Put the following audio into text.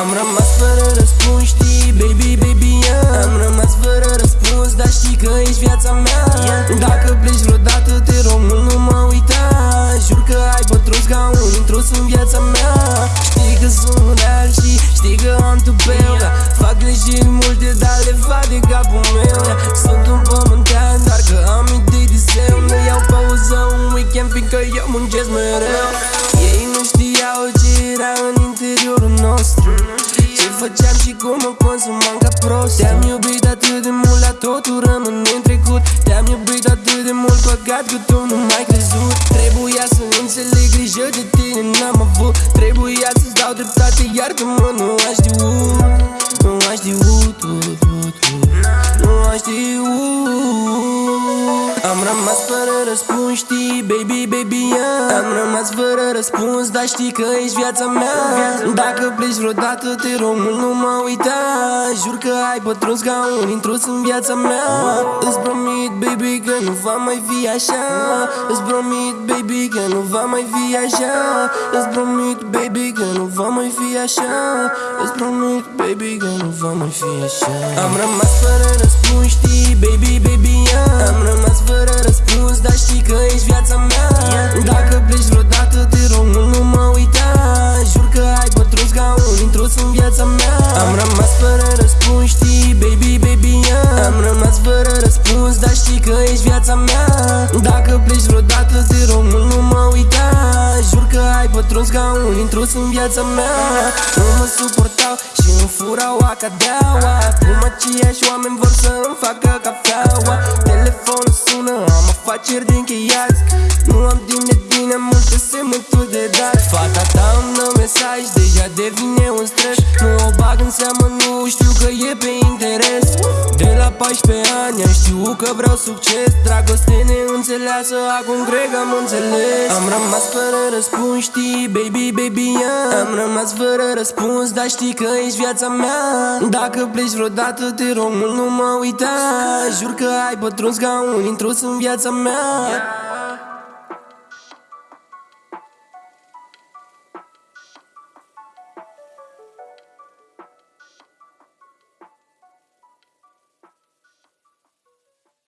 Am rămas fără răspuns, știi, baby, baby, yeah. Am rămas fără răspuns, dar știi că ești viața mea Dacă pleci vreodată, te rog mult, nu mă uita Jur că ai pătruns ca un intrus în viața mea Știi că sunt real și știi că am tupeu da. Fac greșeli multe, dar le fac de capul meu da. Sunt un pământean, dar că am idei de zeu Nu iau pauză un weekend, fiindcă eu muncesc mereu cum mă consumam ca prost. Te-am iubit atât de mult, la totul rămâne în trecut. Te-am iubit atât de mult, păcat că tu nu m-ai crezut. Trebuia să înțeleg grijă de tine n-am avut. Trebuia să-ți dau dreptate, iartă-mă, nu aș știut Am rămas fără răspuns, știi, baby, baby, yeah. Am rămas fără răspuns, dar știi că ești viața mea Dacă pleci vreodată, te rog mult, nu mă uita Jur că ai pătruns ca un intrus în viața mea. Îți promit, baby, că nu va mai fi așa. Îți promit, baby, că nu va mai fi așa. Îți promit, baby, că nu va mai fi așa. Îți promit, baby, că nu va mai fi așa. Am rămas fără răspuns, știi, baby, baby, yeah. Am rămas fără răspuns, viața mea. Dacă pleci vreodată, te rog mult, nu mă uita. Jur că ai pătruns ca un intrus în viața mea. Nu mă suportau și îmi furau acadeaua. Acum aceiași oameni vor să îmi facă cafeaua. Telefonul sună, am afaceri de încheiat Nu am timp de tine, multe semnături de dat Fata ta îmi dă mesaj, deja devine un stres. Nu o bag în seamă, nu știu că e pe interes. De la 14 ani am știut că vreau succes. Dragoste neînțeleasă, acum cred că am înțeles. Am rămas fără răspuns, știi, baby, baby, yeah. Am rămas fără răspuns, dar știi că ești viața mea. Dacă pleci vreodată, te rog mult, nu mă uita. Jur că ai pătruns ca un intrus în viața mea